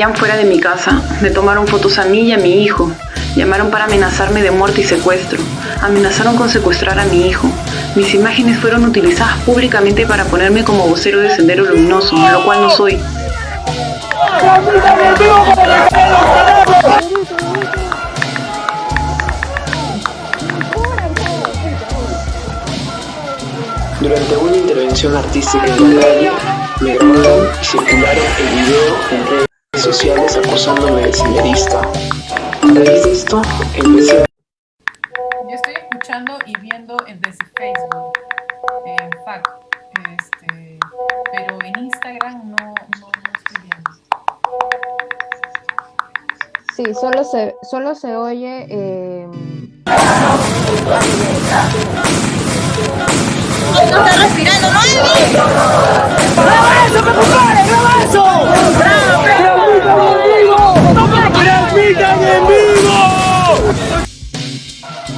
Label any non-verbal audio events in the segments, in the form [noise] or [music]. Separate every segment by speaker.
Speaker 1: Seguían fuera de mi casa, me tomaron fotos a mí y a mi hijo, llamaron para amenazarme de muerte y secuestro, amenazaron con secuestrar a mi hijo. Mis imágenes fueron utilizadas públicamente para ponerme como vocero de Sendero Luminoso, lo cual no soy.
Speaker 2: Durante una intervención artística en la calle, me grabaron y circularon el video en redes sociales acusándome de senderista. A raíz de esto, empecé a...
Speaker 3: Yo estoy escuchando y viendo desde Facebook, en FAC, este, pero en Instagram no, no, no estoy viendo.
Speaker 4: Sí, solo se, solo se oye... Eh...
Speaker 5: No está respirando, no es
Speaker 6: ¡Graba eso, me compare! ¡Graba eso!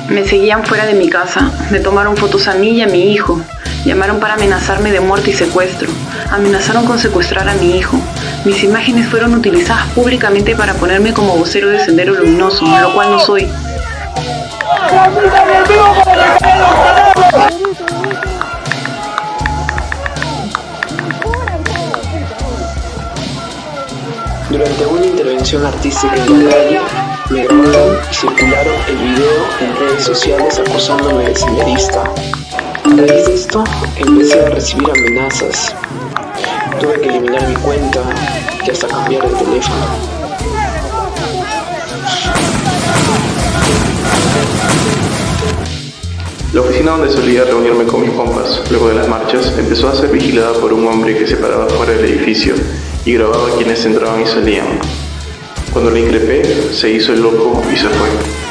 Speaker 1: Me seguían fuera de mi casa, me tomaron fotos a mí y a mi hijo, llamaron para amenazarme de muerte y secuestro, amenazaron con secuestrar a mi hijo. Mis imágenes fueron utilizadas públicamente para ponerme como vocero de Sendero Luminoso, lo cual no soy.
Speaker 6: ¡Transmitan en vivo para
Speaker 2: Durante una intervención artística en la calle, me grabaron y circularon el video en redes sociales acusándome de senderista. A raíz de esto, empecé a recibir amenazas. Tuve que eliminar mi cuenta y hasta cambiar de teléfono.
Speaker 7: La oficina donde solía reunirme con mis compas luego de las marchas empezó a ser vigilada por un hombre que se paraba fuera del edificio y grababa quienes entraban y salían. Cuando le increpé, se hizo el loco y se fue.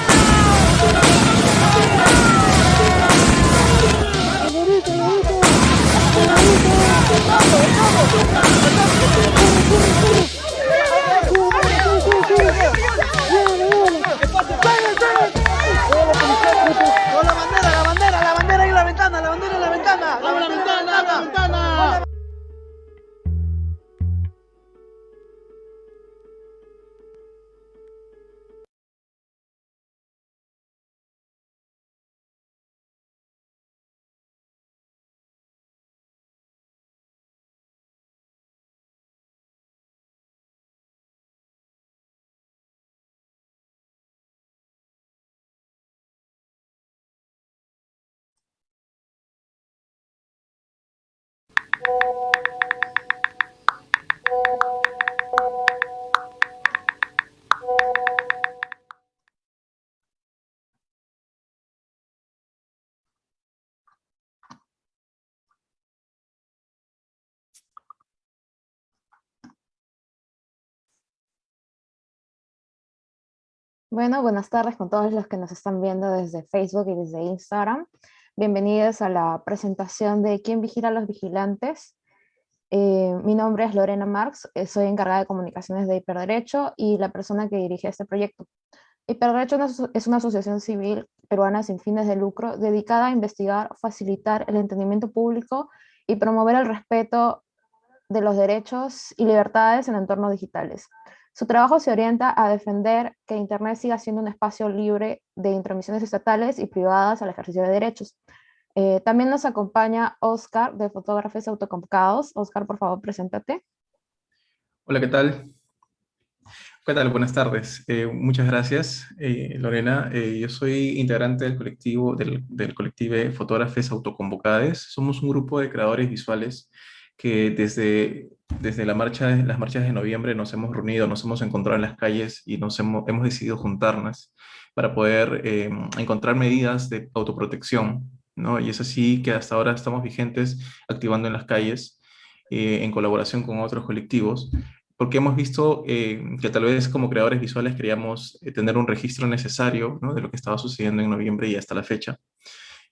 Speaker 4: Bueno, buenas tardes con todos los que nos están viendo desde Facebook y desde Instagram. Bienvenidos a la presentación de ¿Quién vigila a los vigilantes? Eh, mi nombre es Lorena Marx, eh, soy encargada de comunicaciones de Hiperderecho y la persona que dirige este proyecto. Hiperderecho es una asociación civil peruana sin fines de lucro dedicada a investigar, facilitar el entendimiento público y promover el respeto de los derechos y libertades en entornos digitales. Su trabajo se orienta a defender que Internet siga siendo un espacio libre de intromisiones estatales y privadas al ejercicio de derechos. Eh, también nos acompaña Oscar de Fotógrafos Autoconvocados. Oscar, por favor, preséntate.
Speaker 7: Hola, ¿qué tal? ¿Qué tal? Buenas tardes. Eh, muchas gracias, eh, Lorena. Yo soy integrante del colectivo, del, del colectivo Fotógrafos Autoconvocados. Somos un grupo de creadores visuales que desde, desde la marcha, las marchas de noviembre nos hemos reunido, nos hemos encontrado en las calles y nos hemos, hemos decidido juntarnos para poder eh, encontrar medidas de autoprotección. ¿no? Y es así que hasta ahora estamos vigentes activando en las calles eh, en colaboración con otros colectivos, porque hemos visto eh, que tal vez como creadores visuales queríamos eh, tener un registro necesario ¿no? de lo que estaba sucediendo en noviembre y hasta la fecha.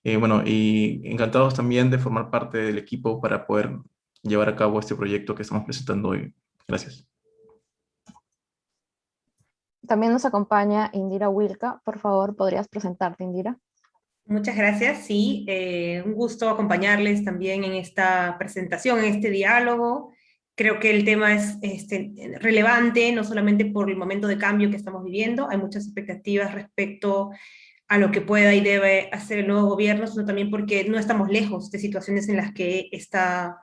Speaker 7: Eh, bueno, y encantados también de formar parte del equipo para poder llevar a cabo este proyecto que estamos presentando hoy. Gracias.
Speaker 4: También nos acompaña Indira Wilka. Por favor, ¿podrías presentarte, Indira?
Speaker 8: Muchas gracias, sí, eh, un gusto acompañarles también en esta presentación, en este diálogo Creo que el tema es este, relevante, no solamente por el momento de cambio que estamos viviendo, hay muchas expectativas respecto a lo que pueda y debe hacer el nuevo gobierno, sino también porque no estamos lejos de situaciones en las que esta,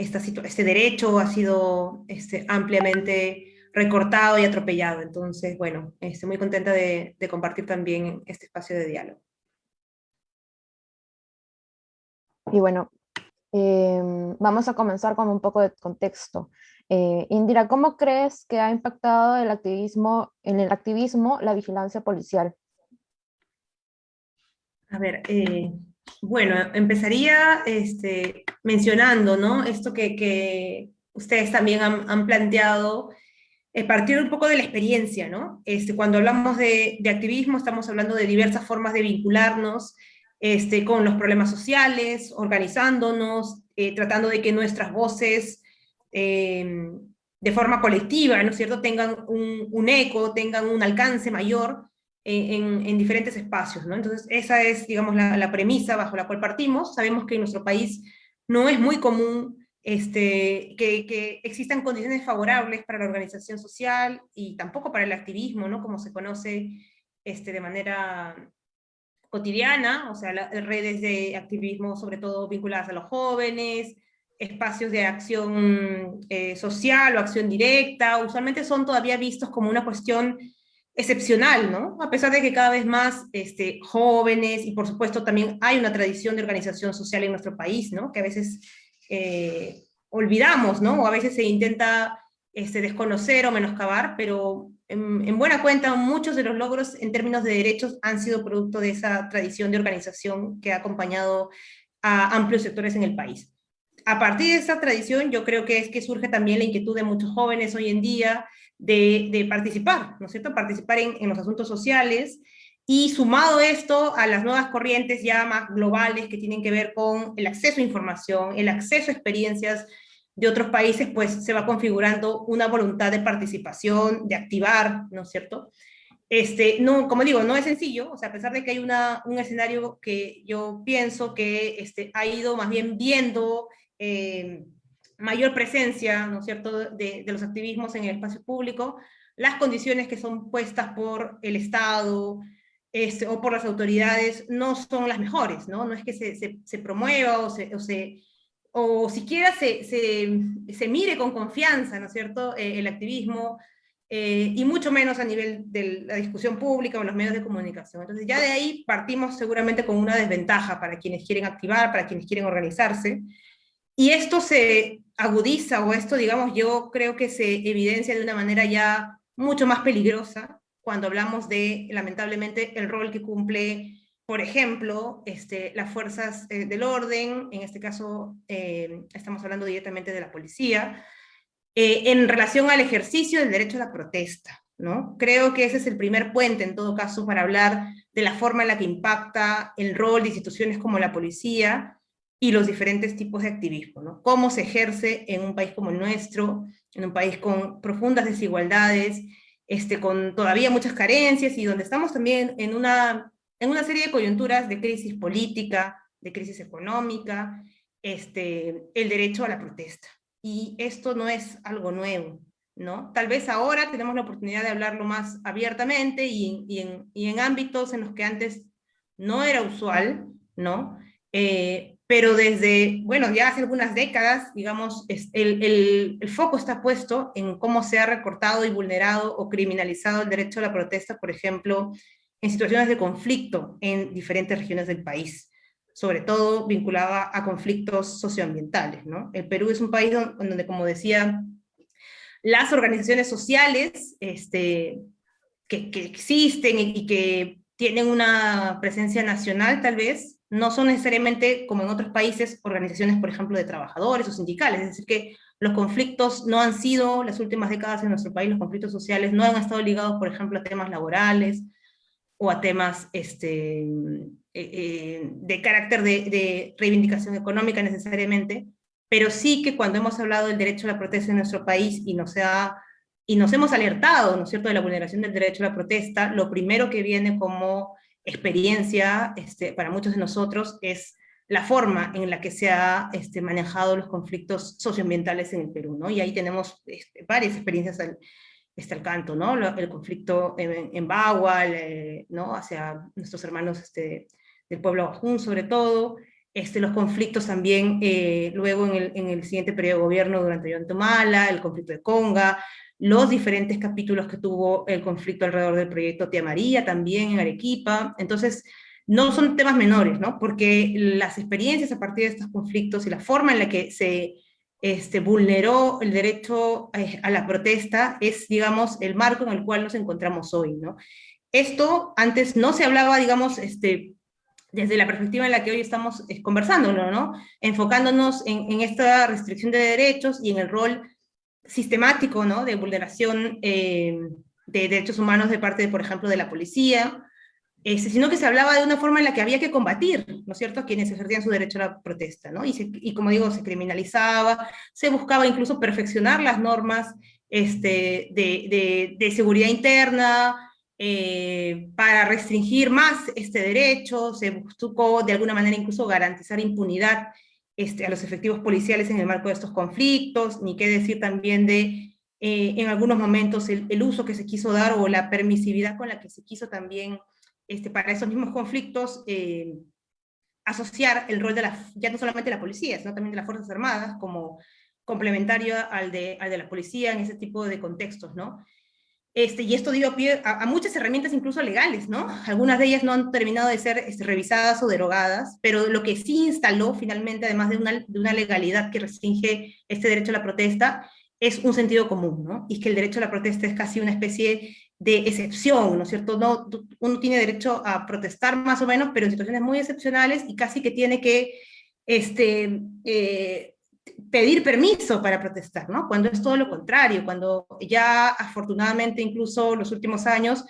Speaker 8: esta este derecho ha sido este, ampliamente recortado y atropellado. Entonces, bueno, estoy muy contenta de, compartir también este espacio de diálogo.
Speaker 4: Y bueno, em, vamos a comenzar con un poco de contexto. Eh, Indira, ¿cómo crees que ha impactado el activismo, en el activismo la vigilancia policial?
Speaker 8: A ver, eh, bueno, empezaría este, mencionando, ¿no? Esto que, ustedes también han, planteado, eh, partir un poco de la experiencia, ¿no? Este, cuando hablamos de, activismo, estamos hablando de diversas formas de vincularnos este, con los problemas sociales, organizándonos, eh, tratando de que nuestras voces de forma colectiva, ¿no es cierto?, tengan un eco, tengan un alcance mayor, en, diferentes espacios, ¿no? Entonces, esa es, digamos, la, premisa bajo la cual partimos. Sabemos que en nuestro país no es muy común este, que, existan condiciones favorables para la organización social y tampoco para el activismo, ¿no? Como se conoce este, de manera cotidiana, o sea, las redes de activismo sobre todo vinculadas a los jóvenes, espacios de acción eh, social o acción directa, usualmente son todavía vistos como una cuestión excepcional, ¿no? A pesar de que cada vez más este, jóvenes, y por supuesto también hay una tradición de organización social en nuestro país, ¿no? Que a veces eh, olvidamos, ¿no? O a veces se intenta este, desconocer o menoscabar, pero en, buena cuenta muchos de los logros en términos de derechos han sido producto de esa tradición de organización que ha acompañado a amplios sectores en el país. A partir de esa tradición yo creo que es que surge también la inquietud de muchos jóvenes hoy en día de, participar, ¿no es cierto? Participar en, los asuntos sociales, y sumado esto a las nuevas corrientes ya más globales que tienen que ver con el acceso a información, el acceso a experiencias de otros países, pues se va configurando una voluntad de participación, de activar, ¿no es cierto? Este, no, como digo, no es sencillo, o sea, a pesar de que hay una, un escenario que yo pienso que este, ha ido más bien viendo eh, mayor presencia, ¿no es cierto?, de, los activismos en el espacio público, las condiciones que son puestas por el Estado este, o por las autoridades no son las mejores, ¿no? No es que se, se, promueva o, se, o, se, o siquiera se, se, mire con confianza, ¿no es cierto?, eh, el activismo, eh, y mucho menos a nivel de la discusión pública o los medios de comunicación. Entonces ya de ahí partimos seguramente con una desventaja para quienes quieren activar, para quienes quieren organizarse, y esto se agudiza, o esto, digamos, yo creo que se evidencia de una manera ya mucho más peligrosa cuando hablamos de, lamentablemente, el rol que cumple, por ejemplo, este, las fuerzas eh, del orden, en este caso eh, estamos hablando directamente de la policía, eh, en relación al ejercicio del derecho a la protesta. ¿no? Creo que ese es el primer puente, en todo caso, para hablar de la forma en la que impacta el rol de instituciones como la policía, y los diferentes tipos de activismo, ¿no? Cómo se ejerce en un país como el nuestro, en un país con profundas desigualdades, este, con todavía muchas carencias y donde estamos también en una, en una serie de coyunturas de crisis política, de crisis económica, este, el derecho a la protesta. Y esto no es algo nuevo, ¿no? Tal vez ahora tenemos la oportunidad de hablarlo más abiertamente y, y, en, y en, ámbitos en los que antes no era usual, ¿no? Eh, pero desde, bueno, ya hace algunas décadas, digamos, el, el, el, foco está puesto en cómo se ha recortado y vulnerado o criminalizado el derecho a la protesta, por ejemplo, en situaciones de conflicto en diferentes regiones del país, sobre todo vinculada a conflictos socioambientales, ¿no? El Perú es un país donde, como decía, las organizaciones sociales este, que, que existen y que tienen una presencia nacional, tal vez, no son necesariamente, como en otros países, organizaciones, por ejemplo, de trabajadores o sindicales, es decir, que los conflictos no han sido, las últimas décadas en nuestro país, los conflictos sociales no han estado ligados, por ejemplo, a temas laborales, o a temas este, eh, eh, de carácter de, reivindicación económica necesariamente, pero sí que cuando hemos hablado del derecho a la protesta en nuestro país y nos, ha, y nos hemos alertado, ¿no es cierto?, de la vulneración del derecho a la protesta, lo primero que viene como experiencia este, para muchos de nosotros es la forma en la que se ha este, manejado los conflictos socioambientales en el Perú, ¿no? Y ahí tenemos este, varias experiencias al, este, al canto, ¿no? El conflicto en, en Bagua, ¿no? Hacia nuestros hermanos este, del pueblo Bajún, sobre todo, este, los conflictos también eh, luego en el, en el, siguiente periodo de gobierno durante Tomala, el conflicto de Conga, los diferentes capítulos que tuvo el conflicto alrededor del proyecto Tía María, también en Arequipa, entonces no son temas menores, ¿no? Porque las experiencias a partir de estos conflictos y la forma en la que se este, vulneró el derecho eh, a la protesta es, digamos, el marco en el cual nos encontramos hoy, ¿no? Esto antes no se hablaba, digamos, este, desde la perspectiva en la que hoy estamos eh, conversándolo, ¿no? Enfocándonos en, esta restricción de derechos y en el rol sistemático, ¿no? De vulneración eh, de derechos humanos de parte, de, por ejemplo, de la policía, este, sino que se hablaba de una forma en la que había que combatir, ¿no es cierto?, a quienes ejercían su derecho a la protesta, ¿no? Y, como digo, se criminalizaba, se buscaba incluso perfeccionar las normas este, de, seguridad interna, eh, para restringir más este derecho, se buscó de alguna manera incluso garantizar impunidad este, a los efectivos policiales en el marco de estos conflictos, ni qué decir también de, eh, en algunos momentos, el, el, uso que se quiso dar o la permisividad con la que se quiso también este, para esos mismos conflictos, eh, asociar el rol de la, ya no solamente de la policía, sino también de las Fuerzas Armadas, como complementario al de, al de la policía en ese tipo de contextos, ¿no? Este, y esto dio pie a, muchas herramientas incluso legales, ¿no? Algunas de ellas no han terminado de ser este, revisadas o derogadas, pero lo que sí instaló finalmente, además de una, legalidad que restringe este derecho a la protesta, es un sentido común, ¿no? Y que el derecho a la protesta es casi una especie de excepción, ¿no es cierto? No, uno tiene derecho a protestar más o menos, pero en situaciones muy excepcionales y casi que tiene que este, eh, pedir permiso para protestar, ¿no? Cuando es todo lo contrario, cuando ya afortunadamente incluso los últimos años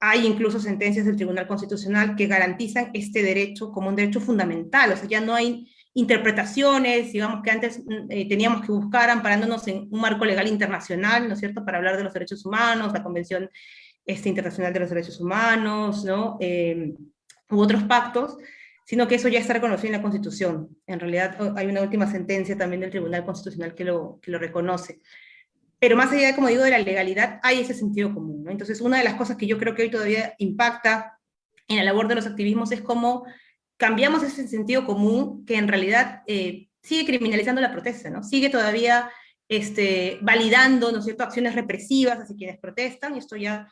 Speaker 8: hay incluso sentencias del Tribunal Constitucional que garantizan este derecho como un derecho fundamental, o sea, ya no hay interpretaciones, digamos que antes mm, eh, teníamos que buscar amparándonos en un marco legal internacional, ¿no es cierto?, para hablar de los derechos humanos, la Convención este, Internacional de los Derechos Humanos, ¿no?, eh, u otros pactos, sino que eso ya está reconocido en la Constitución. En realidad hay una última sentencia también del Tribunal Constitucional que lo, que lo reconoce. Pero más allá, como digo, de la legalidad, hay ese sentido común. ¿no? Entonces, una de las cosas que yo creo que hoy todavía impacta en la labor de los activismos es cómo cambiamos ese sentido común que en realidad eh, sigue criminalizando la protesta, ¿no? Sigue todavía este, validando, ¿no es cierto?, acciones represivas hacia quienes protestan, y esto ya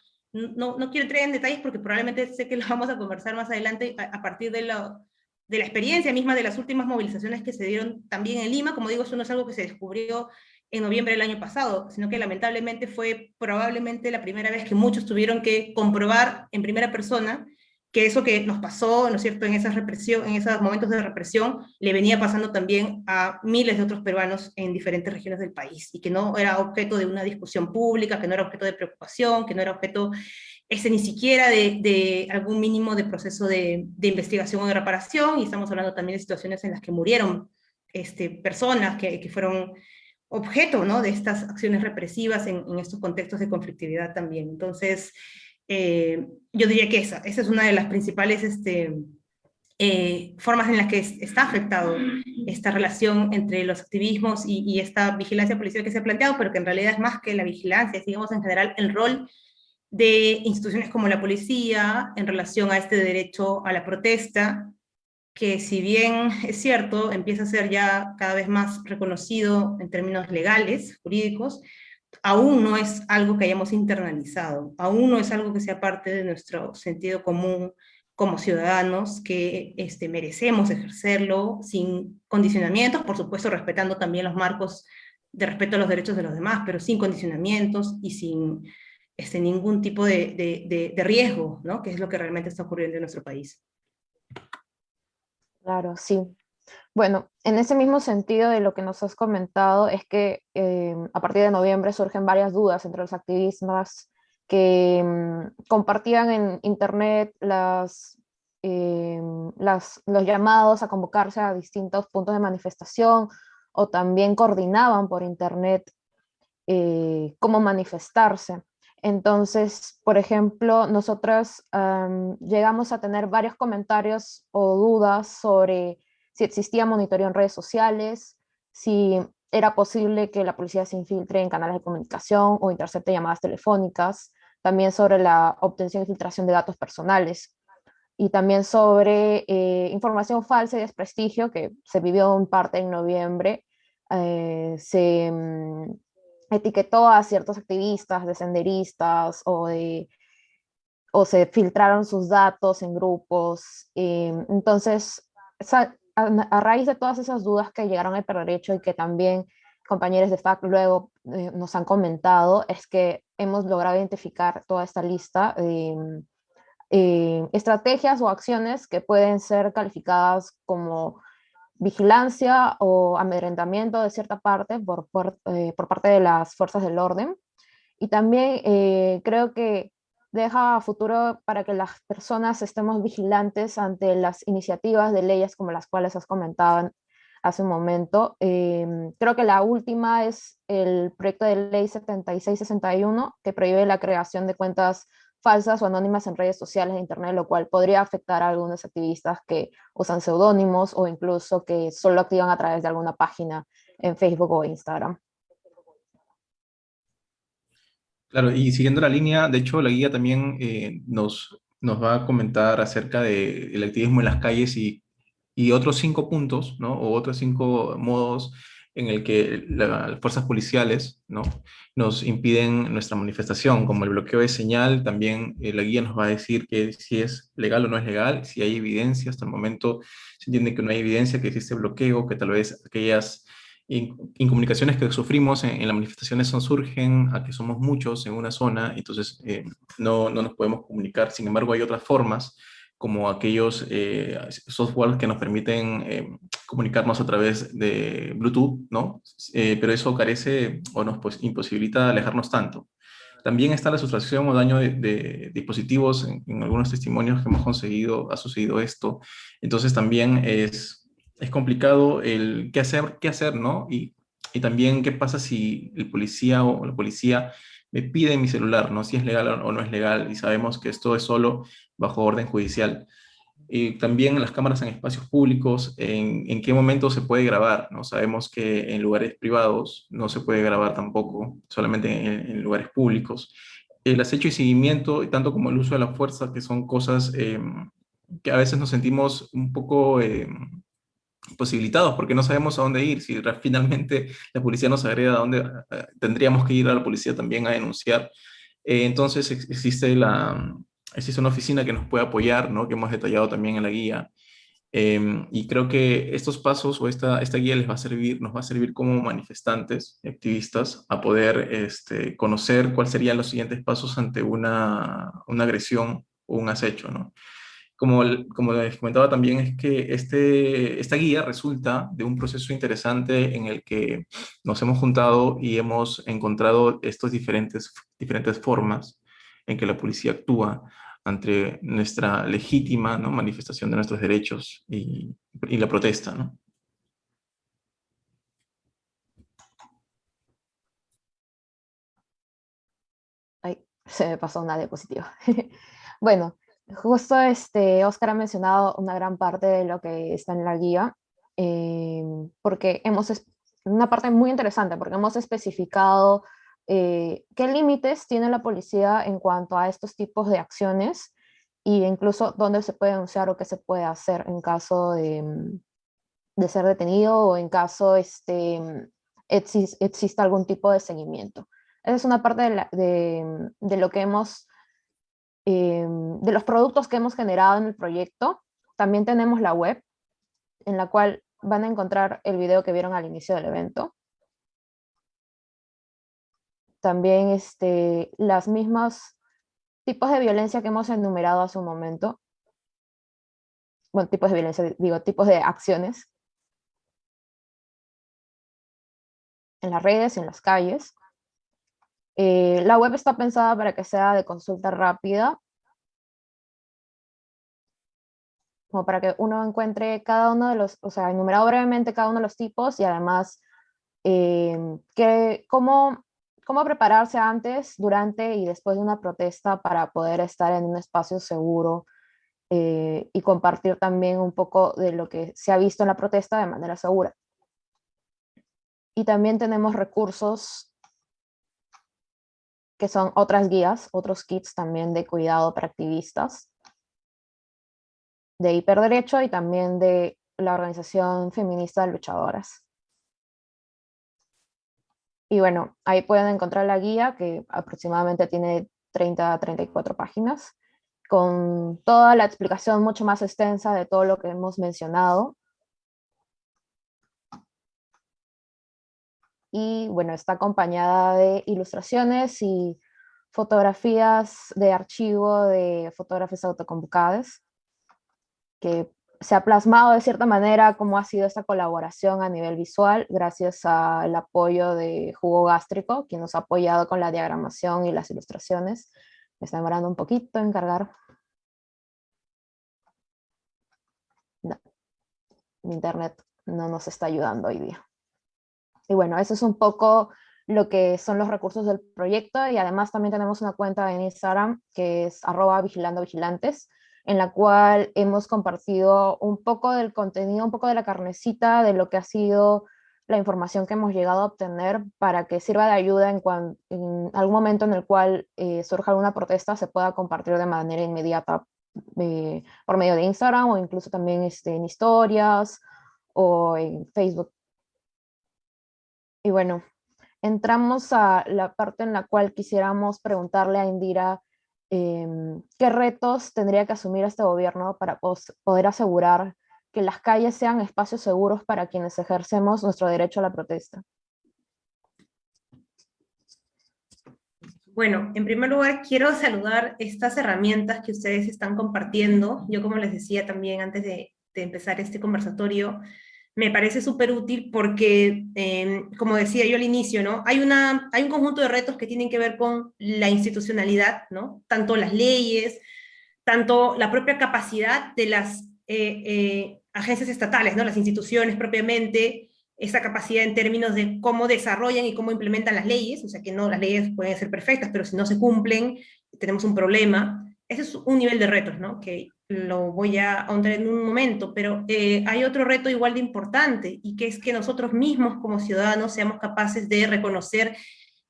Speaker 8: no, no quiero entrar en detalles porque probablemente sé que lo [laughs] vamos a conversar más adelante a, partir de la, de la experiencia misma de las últimas movilizaciones que se dieron también en Lima, como digo, eso no es algo que se descubrió en noviembre del año pasado, sino que lamentablemente fue probablemente la primera vez que muchos tuvieron que comprobar en primera persona que eso que nos pasó, ¿no es cierto?, en, esa represión, en esos momentos de represión, le venía pasando también a miles de otros peruanos en diferentes regiones del país, y que no era objeto de una discusión pública, que no era objeto de preocupación, que no era objeto ese ni siquiera de, de algún mínimo de proceso de, de, investigación o de reparación, y estamos hablando también de situaciones en las que murieron este, personas que, que fueron objeto ¿no? de estas acciones represivas en, en estos contextos de conflictividad también. Entonces, eh, yo diría que esa, esa es una de las principales este, eh, formas en las que está afectado esta relación entre los activismos y, esta vigilancia policial que se ha planteado, pero que en realidad es más que la vigilancia, es digamos en general el rol de instituciones como la policía en relación a este derecho a la protesta, que si bien es cierto, empieza a ser ya cada vez más reconocido en términos legales, jurídicos, aún no es algo que hayamos internalizado, aún no es algo que sea parte de nuestro sentido común como ciudadanos, que este, merecemos ejercerlo sin condicionamientos, por supuesto respetando también los marcos de respeto a los derechos de los demás, pero sin condicionamientos y sin este, ningún tipo de, de, riesgo, ¿no? que es lo que realmente está ocurriendo en nuestro país.
Speaker 4: Claro, sí. Bueno, en ese mismo sentido de lo que nos has comentado, es que eh, a partir de noviembre surgen varias dudas entre los activistas que mm, compartían en internet las, eh, las, los llamados a convocarse a distintos puntos de manifestación o también coordinaban por internet eh, cómo manifestarse. Entonces, por ejemplo, nosotros llegamos a tener varios comentarios o dudas sobre si existía monitoreo en redes sociales, si era posible que la policía se infiltre en canales de comunicación o intercepte llamadas telefónicas, también sobre la obtención y filtración de datos personales, y también sobre eh, información falsa y desprestigio que se vivió en parte en noviembre. Eh, se mm, etiquetó a ciertos activistas, de senderistas o, de, o se filtraron sus datos en grupos. Eh, entonces, a, raíz de todas esas dudas que llegaron al derecho y que también compañeros de FAC luego nos han comentado, es que hemos logrado identificar toda esta lista de eh, estrategias o acciones que pueden ser calificadas como vigilancia o amedrentamiento de cierta parte por, por, eh, parte de las fuerzas del orden. Y también eh, creo que deja futuro para que las personas estemos vigilantes ante las iniciativas de leyes como las cuales has comentado hace un momento. creo que la última es el proyecto de ley 7661 que prohíbe la creación de cuentas falsas o anónimas en redes sociales de Internet, lo cual podría afectar a algunos activistas que usan seudónimos o incluso que solo activan a través de alguna página en Facebook o Instagram.
Speaker 7: Claro, y siguiendo la línea, de hecho la guía también eh, nos, nos va a comentar acerca del activismo en las calles y, y otros cinco puntos, ¿no? o otros cinco modos en el que las fuerzas policiales ¿no? nos impiden nuestra manifestación, como el bloqueo de señal, también eh, la guía nos va a decir que si es legal o no es legal, si hay evidencia, hasta el momento se entiende que no hay evidencia, que existe bloqueo, que tal vez aquellas incomunicaciones que sufrimos en, las manifestaciones son, surgen a que somos muchos en una zona, entonces eh, no, no nos podemos comunicar, sin embargo hay otras formas como aquellos eh, software que nos permiten eh, comunicarnos a través de Bluetooth, ¿no? Eh, pero eso carece o nos pues, imposibilita alejarnos tanto. También está la sustracción o daño de, dispositivos, en, algunos testimonios que hemos conseguido ha sucedido esto, entonces también es, es complicado el qué hacer, qué hacer, ¿no? Y, y también qué pasa si el policía o la policía me pide mi celular, ¿no? Si es legal o no es legal, y sabemos que esto es solo bajo orden judicial. Y también las cámaras en espacios públicos, en, qué momento se puede grabar, ¿no? Sabemos que en lugares privados no se puede grabar tampoco, solamente en, lugares públicos. El acecho y seguimiento, tanto como el uso de la fuerza, que son cosas em, que a veces nos sentimos un poco em, posibilitados porque no sabemos a dónde ir. Si finalmente la policía nos agrega a dónde eh, tendríamos que ir a la policía también a denunciar. Eh, entonces existe, la, existe una oficina que nos puede apoyar, ¿no? que hemos detallado también en la guía. Em, y creo que estos pasos o esta, esta guía les va a servir, nos va a servir como manifestantes, activistas, a poder este, conocer cuáles serían los siguientes pasos ante una, una agresión o un acecho. ¿no? Como, como les comentaba también, es que este, esta guía resulta de un proceso interesante en el que nos hemos juntado y hemos encontrado estas diferentes, diferentes formas en que la policía actúa ante nuestra legítima ¿no? manifestación de nuestros derechos y, y la protesta. ¿no?
Speaker 4: Ay, [laughs] se me pasó una diapositiva. [laughs] bueno, Justo este, Oscar ha mencionado una gran parte de lo que está en la guía, eh, porque hemos, una parte muy interesante, porque hemos especificado eh, qué límites tiene la policía en cuanto a estos tipos de acciones e incluso dónde se puede denunciar o qué se puede hacer en caso de, de ser detenido o en caso este, exista algún tipo de seguimiento. Esa es una parte de, de, de lo que hemos Em, de los productos que hemos generado en el proyecto, también tenemos la web, en la cual van a encontrar el video que vieron al inicio del evento. También este, las mismas tipos de violencia que hemos enumerado hace un momento. Bueno, tipos de violencia, digo, tipos de acciones. En las redes, en las calles. Eh, la web está pensada para que sea de consulta rápida, como para que uno encuentre cada uno de los, o sea, enumerado brevemente cada uno de los tipos y además eh, que, cómo, cómo prepararse antes, durante y después de una protesta para poder estar en un espacio seguro eh, y compartir también un poco de lo que se ha visto en la protesta de manera segura. Y también tenemos recursos que son otras guías, otros kits también de cuidado para activistas, de hiperderecho y también de la organización feminista de luchadoras. Y bueno, ahí pueden encontrar la guía que aproximadamente tiene 30 a 34 páginas, con toda la explicación mucho más extensa de todo lo que hemos mencionado. Y bueno, está acompañada de ilustraciones y fotografías de archivo de fotógrafos autoconvocados, que se ha plasmado de cierta manera cómo ha sido esta colaboración a nivel visual gracias al apoyo de Jugo Gástrico, quien nos ha apoyado con la diagramación y las ilustraciones. Me está demorando un poquito en cargar. mi internet no nos está ayudando hoy día. Y bueno, eso es un poco lo que son los recursos del proyecto y además también tenemos una cuenta en Instagram que es arroba vigilando vigilantes, en la cual hemos compartido un poco del contenido, un poco de la carnecita de lo que ha sido la información que hemos llegado a obtener para que sirva de ayuda en, en algún momento en el cual eh, surja alguna protesta se pueda compartir de manera inmediata eh, por medio de Instagram o incluso también este, en historias o en Facebook. Y bueno, entramos a la parte en la cual quisiéramos preguntarle a Indira Em, qué retos tendría que asumir este gobierno para poder asegurar que las calles sean espacios seguros para quienes ejercemos nuestro derecho a la protesta.
Speaker 8: Bueno, en primer lugar quiero saludar estas herramientas que ustedes están compartiendo. Yo como les decía también antes de, de empezar este conversatorio, me parece súper útil porque, em, como decía yo al inicio, ¿no? Hay, una, hay un conjunto de retos que tienen que ver con la institucionalidad, ¿no? Tanto las leyes, tanto la propia capacidad de las eh, eh, agencias estatales, ¿no? Las instituciones propiamente, esa capacidad en términos de cómo desarrollan y cómo implementan las leyes, o sea que no, las leyes pueden ser perfectas, pero si no se cumplen, tenemos un problema. Ese es un nivel de retos, ¿no? Que lo voy a ahondar en un momento, pero eh, hay otro reto igual de importante, y que es que nosotros mismos como ciudadanos seamos capaces de reconocer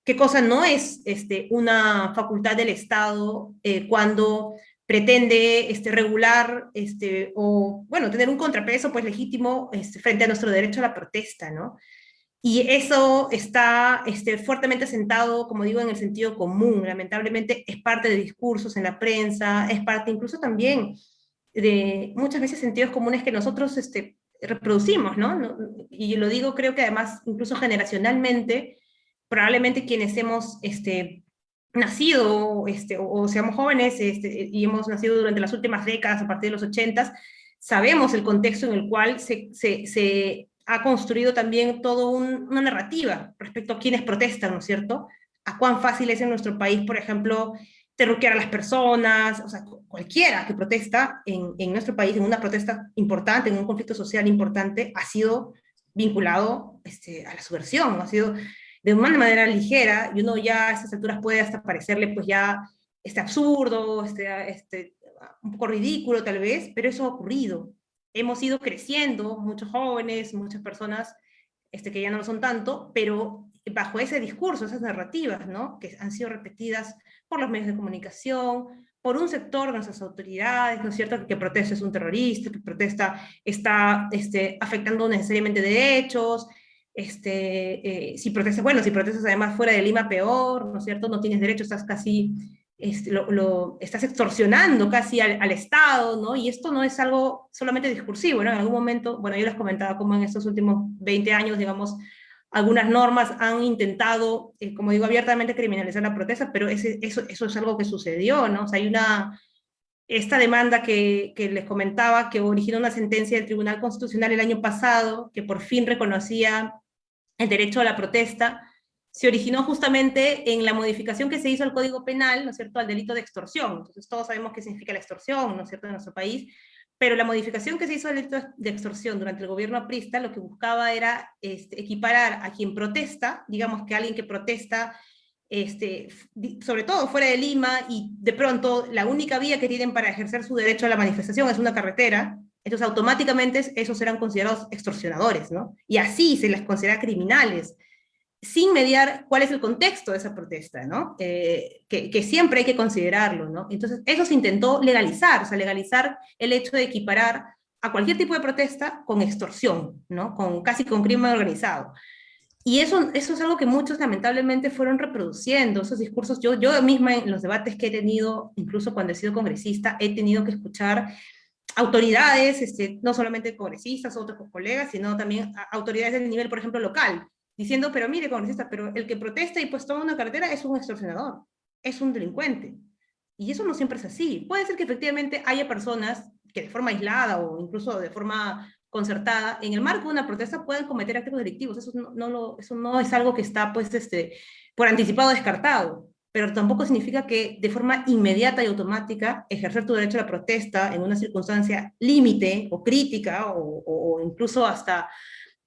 Speaker 8: qué cosa no es este, una facultad del Estado eh, cuando pretende este, regular este, o, bueno, tener un contrapeso pues legítimo este, frente a nuestro derecho a la protesta, ¿no? Y eso está este, fuertemente sentado, como digo, en el sentido común. Lamentablemente es parte de discursos en la prensa, es parte incluso también de muchas veces sentidos comunes que nosotros este, reproducimos, ¿no? Y lo digo creo que además incluso generacionalmente, probablemente quienes hemos este, nacido este, o, seamos jóvenes y hemos nacido durante las últimas décadas, a partir de los ochentas, sabemos el contexto en el cual se ha construido también toda una narrativa respecto a quienes protestan, ¿no es cierto? A cuán fácil es en nuestro país, por ejemplo, terruquear a las personas, o sea, cualquiera que protesta en, en, nuestro país, en una protesta importante, en un conflicto social importante, ha sido vinculado este, a la subversión, ha sido de una manera ligera, y uno ya a estas alturas puede hasta parecerle pues ya este absurdo, este, este, un poco ridículo tal vez, pero eso ha ocurrido, hemos ido creciendo, muchos jóvenes, muchas personas este, que ya no lo son tanto, pero bajo ese discurso, esas narrativas, ¿no? que han sido repetidas por los medios de comunicación, por un sector de nuestras autoridades, ¿no es cierto?, que protesta es un terrorista, que protesta está este, afectando necesariamente derechos, este, eh, si protestas, bueno, si protestas además fuera de Lima, peor, ¿no es cierto?, no tienes derecho, estás casi este, lo, estás extorsionando casi al, Estado, ¿no? Y esto no es algo solamente discursivo, ¿no? En algún momento, bueno, yo les comentaba cómo en estos últimos 20 años, digamos, algunas normas han intentado, eh, como digo, abiertamente criminalizar la protesta, pero eso, eso es algo que sucedió, ¿no? O sea, hay una, esta demanda que, que, les comentaba, que originó una sentencia del Tribunal Constitucional el año pasado, que por fin reconocía el derecho a la protesta, se originó justamente en la modificación que se hizo al Código Penal, ¿no es cierto?, al delito de extorsión. Entonces todos sabemos qué significa la extorsión, ¿no es cierto?, en nuestro país, pero la modificación que se hizo al delito de extorsión durante el gobierno aprista lo que buscaba era este, equiparar a quien protesta, digamos que alguien que protesta este, sobre todo fuera de Lima, y de pronto la única vía que tienen para ejercer su derecho a la manifestación es una carretera, entonces automáticamente esos serán considerados extorsionadores, ¿no? Y así se les considera criminales, sin mediar cuál es el contexto de esa protesta, ¿no? Que, siempre hay que considerarlo, ¿no? Entonces eso se intentó legalizar, o sea, legalizar el hecho de equiparar a cualquier tipo de protesta con extorsión, ¿no? Con, casi con crimen organizado. Y eso, eso es algo que muchos lamentablemente fueron reproduciendo, esos discursos. Yo, yo misma en los debates que he tenido, incluso cuando he sido congresista, he tenido que escuchar autoridades, este, no solamente congresistas, otros colegas, sino también autoridades de nivel, por ejemplo, local, diciendo, pero mire, congresista, pero el que protesta y pues toma una carretera es un extorsionador, es un delincuente. Y eso no siempre es así. Puede ser que efectivamente haya personas que de forma aislada o incluso de forma concertada, en el marco de una protesta pueden cometer actos delictivos. Eso no, lo, eso no es algo que está pues, este, por anticipado descartado, pero tampoco significa que de forma inmediata y automática ejercer tu derecho a la protesta en una circunstancia límite o crítica o, incluso hasta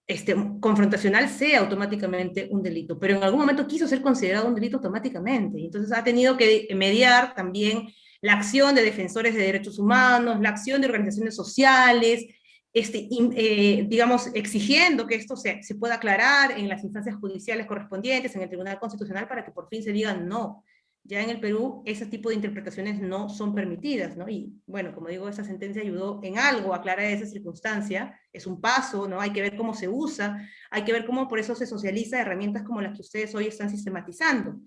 Speaker 8: este, confrontacional sea automáticamente un delito, pero en algún momento quiso ser considerado un delito automáticamente, entonces ha tenido que mediar también la acción de defensores de derechos humanos, la acción de organizaciones sociales, este, eh, digamos, exigiendo que esto se, se, pueda aclarar en las instancias judiciales correspondientes, en el Tribunal Constitucional, para que por fin se digan no. Ya en el Perú ese tipo de interpretaciones no son permitidas, ¿no? Y bueno, como digo, esa sentencia ayudó en algo a aclarar esa circunstancia, es un paso, ¿no? Hay que ver cómo se usa, hay que ver cómo por eso se socializa herramientas como las que ustedes hoy están sistematizando,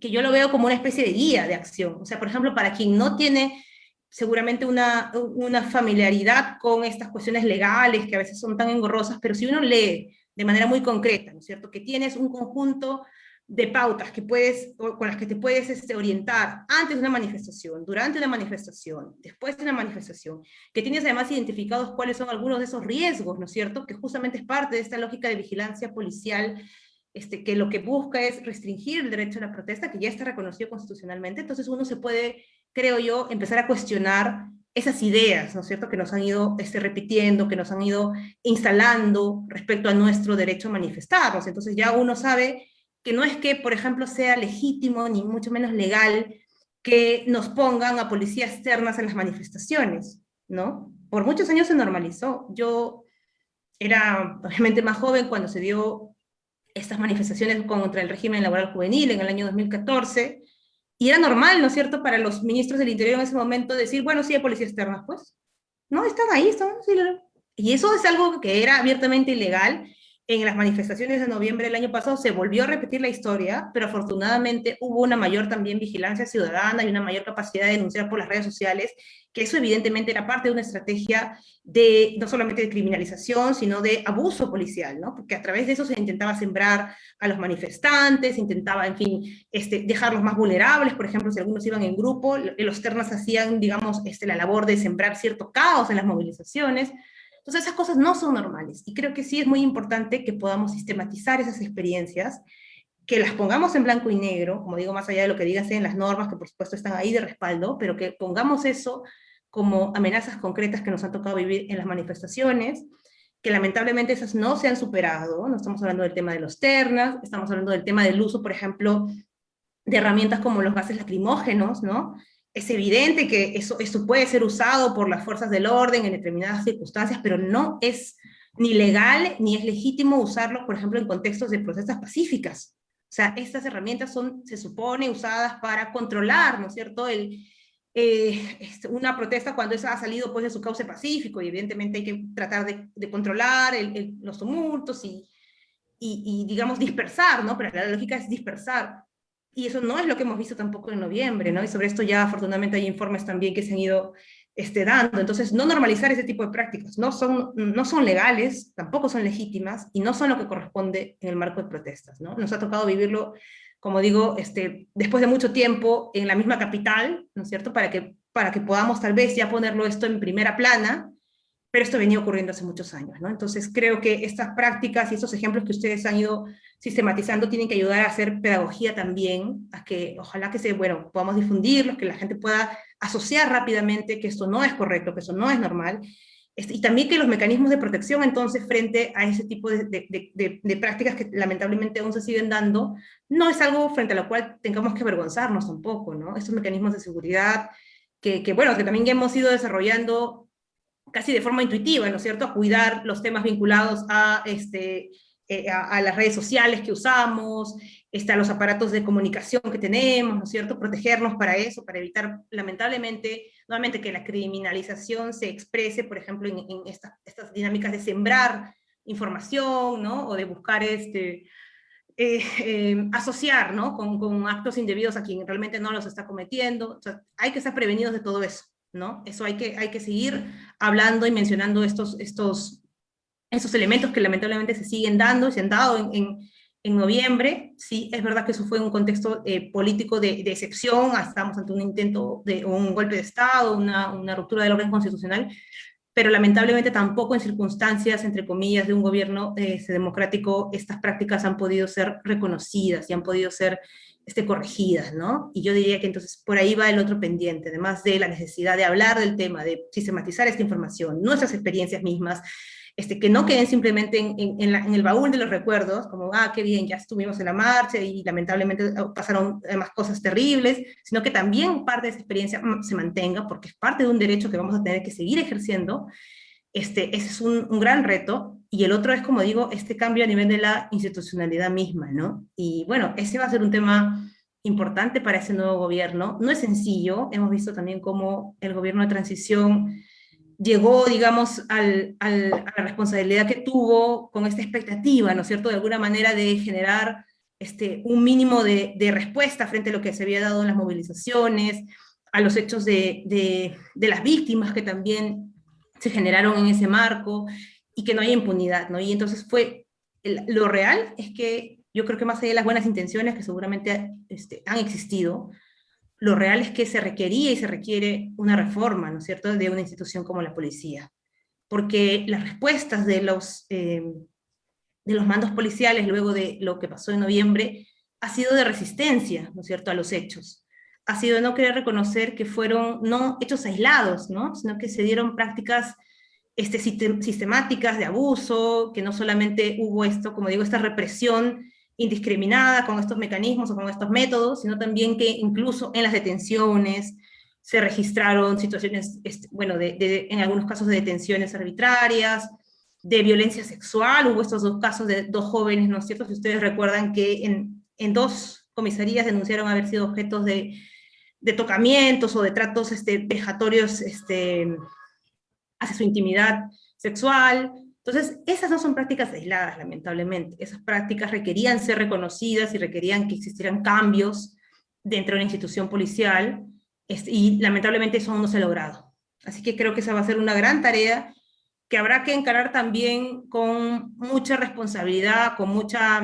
Speaker 8: que yo lo veo como una especie de guía de acción. O sea, por ejemplo, para quien no tiene seguramente una, una familiaridad con estas cuestiones legales que a veces son tan engorrosas, pero si uno lee de manera muy concreta, ¿no es cierto? Que tienes un conjunto de pautas que puedes, con las que te puedes este, orientar antes de una manifestación, durante una manifestación, después de una manifestación, que tienes además identificados cuáles son algunos de esos riesgos, ¿no es cierto? Que justamente es parte de esta lógica de vigilancia policial, este, que lo que busca es restringir el derecho a la protesta, que ya está reconocido constitucionalmente, entonces uno se puede creo yo, empezar a cuestionar esas ideas, ¿no es cierto?, que nos han ido este, repitiendo, que nos han ido instalando respecto a nuestro derecho a manifestarnos. Entonces ya uno sabe que no es que, por ejemplo, sea legítimo, ni mucho menos legal, que nos pongan a policías externas en las manifestaciones, ¿no? Por muchos años se normalizó. Yo era obviamente más joven cuando se dio estas manifestaciones contra el régimen laboral juvenil en el año 2014, y era normal, ¿no es cierto?, para los ministros del Interior en ese momento decir, bueno, sí hay policías externas, pues. No, están ahí, están. Sí, y eso es algo que era abiertamente ilegal, en las manifestaciones de noviembre del año pasado se volvió a repetir la historia, pero afortunadamente hubo una mayor también vigilancia ciudadana y una mayor capacidad de denunciar por las redes sociales, que eso evidentemente era parte de una estrategia de no solamente de criminalización, sino de abuso policial, ¿no? Porque a través de eso se intentaba sembrar a los manifestantes, intentaba, en fin, este, dejarlos más vulnerables, por ejemplo, si algunos iban en grupo, los ternas hacían, digamos, este, la labor de sembrar cierto caos en las movilizaciones, entonces esas cosas no son normales y creo que sí es muy importante que podamos sistematizar esas experiencias, que las pongamos en blanco y negro, como digo, más allá de lo que digan en las normas, que por supuesto están ahí de respaldo, pero que pongamos eso como amenazas concretas que nos han tocado vivir en las manifestaciones, que lamentablemente esas no se han superado, no estamos hablando del tema de los ternas, estamos hablando del tema del uso, por ejemplo, de herramientas como los gases lacrimógenos, ¿no? Es evidente que eso, eso puede ser usado por las fuerzas del orden en determinadas circunstancias, pero no es ni legal ni es legítimo usarlo, por ejemplo, en contextos de protestas pacíficas. O sea, estas herramientas son, se supone, usadas para controlar, ¿no es cierto?, el, eh, este, una protesta cuando esa ha salido pues, de su cauce pacífico, y evidentemente hay que tratar de, controlar los tumultos y, y, digamos, dispersar, ¿no? Pero la lógica es dispersar y eso no es lo que hemos visto tampoco en noviembre, ¿no? Y sobre esto ya afortunadamente hay informes también que se han ido este, dando. Entonces, no normalizar ese tipo de prácticas. No son, no son legales, tampoco son legítimas, y no son lo que corresponde en el marco de protestas, ¿no? Nos ha tocado vivirlo, como digo, este, después de mucho tiempo en la misma capital, ¿no es cierto? Para que, para que podamos tal vez ya ponerlo esto en primera plana, pero esto venía ocurriendo hace muchos años, ¿no? Entonces creo que estas prácticas y estos ejemplos que ustedes han ido sistematizando tienen que ayudar a hacer pedagogía también, a que ojalá que se, bueno, podamos difundirlos, que la gente pueda asociar rápidamente que esto no es correcto, que eso no es normal, Este, y también que los mecanismos de protección entonces frente a ese tipo de, de, de, prácticas que lamentablemente aún se siguen dando, no es algo frente a lo cual tengamos que avergonzarnos tampoco, ¿no? Estos mecanismos de seguridad que, que bueno, que también hemos ido desarrollando casi de forma intuitiva, ¿no es cierto?, a cuidar los temas vinculados a, este, eh, a, las redes sociales que usamos, este, a los aparatos de comunicación que tenemos, ¿no es cierto?, protegernos para eso, para evitar, lamentablemente, nuevamente que la criminalización se exprese, por ejemplo, en, estas, dinámicas de sembrar información, ¿no?, o de buscar este, eh, eh, asociar ¿no? Con, actos indebidos a quien realmente no los está cometiendo. Hay que estar prevenidos de todo eso. ¿No? Eso hay que, hay que seguir hablando y mencionando estos, estos, estos elementos que lamentablemente se siguen dando y se han dado en, en, noviembre. Sí, es verdad que eso fue un contexto eh, político de, excepción, estamos ante un intento de un golpe de Estado, una, una ruptura del orden constitucional, pero lamentablemente tampoco en circunstancias, entre comillas, de un gobierno eh, democrático, estas prácticas han podido ser reconocidas y han podido ser este, corregidas, ¿no? Y yo diría que entonces por ahí va el otro pendiente, además de la necesidad de hablar del tema, de sistematizar esta información, nuestras experiencias mismas, este, que no queden simplemente en, el baúl de los recuerdos, como, ah, qué bien, ya estuvimos en la marcha y lamentablemente oh, pasaron más cosas terribles, sino que también parte de esa experiencia mm, se mantenga, porque es parte de un derecho que vamos a tener que seguir ejerciendo, este, es un, gran reto, y el otro es, como digo, este cambio a nivel de la institucionalidad misma, ¿no? Y bueno, ese va a ser un tema importante para ese nuevo gobierno. No es sencillo, hemos visto también cómo el gobierno de transición llegó, digamos, al, al, a la responsabilidad que tuvo con esta expectativa, ¿no es cierto?, de alguna manera de generar este, un mínimo de, de respuesta frente a lo que se había dado en las movilizaciones, a los hechos de, de, de las víctimas que también se generaron en ese marco y que no haya impunidad, ¿no? Y entonces fue, lo real es que yo creo que más allá de las buenas intenciones que seguramente este, han existido, lo real es que se requería y se requiere una reforma, ¿no es cierto?, de una institución como la policía. Porque las respuestas de los, eh, de los mandos policiales luego de lo que pasó en noviembre ha sido de resistencia, ¿no es cierto?, a los hechos ha sido no querer reconocer que fueron no hechos aislados, ¿no? sino que se dieron prácticas este, sistemáticas de abuso, que no solamente hubo esto, como digo, esta represión indiscriminada con estos mecanismos o con estos métodos, sino también que incluso en las detenciones se registraron situaciones, este, bueno, de, de, en algunos casos de detenciones arbitrarias, de violencia sexual, hubo estos dos casos de dos jóvenes, ¿no es cierto? Si ustedes recuerdan que en, en dos comisarías denunciaron haber sido objetos de de tocamientos o de tratos este, vejatorios este, hacia su intimidad sexual. Entonces, esas no son prácticas aisladas, lamentablemente. Esas prácticas requerían ser reconocidas y requerían que existieran cambios dentro de la institución policial, este, y lamentablemente eso aún no se ha logrado. Así que creo que esa va a ser una gran tarea que habrá que encarar también con mucha responsabilidad, con mucha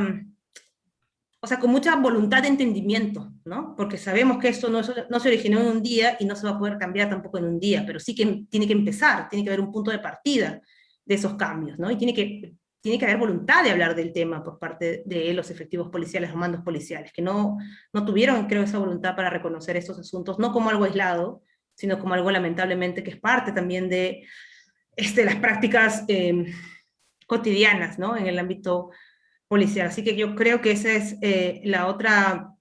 Speaker 8: o sea, con mucha voluntad de entendimiento, ¿no? Porque sabemos que esto no, no, se originó en un día y no se va a poder cambiar tampoco en un día, pero sí que tiene que empezar, tiene que haber un punto de partida de esos cambios, ¿no? Y tiene que, tiene que haber voluntad de hablar del tema por parte de los efectivos policiales, los mandos policiales, que no, no tuvieron, creo, esa voluntad para reconocer estos asuntos, no como algo aislado, sino como algo lamentablemente que es parte también de este, las prácticas eh, cotidianas, ¿no? En el ámbito policial. Así que yo creo que esa es eh, la, otra,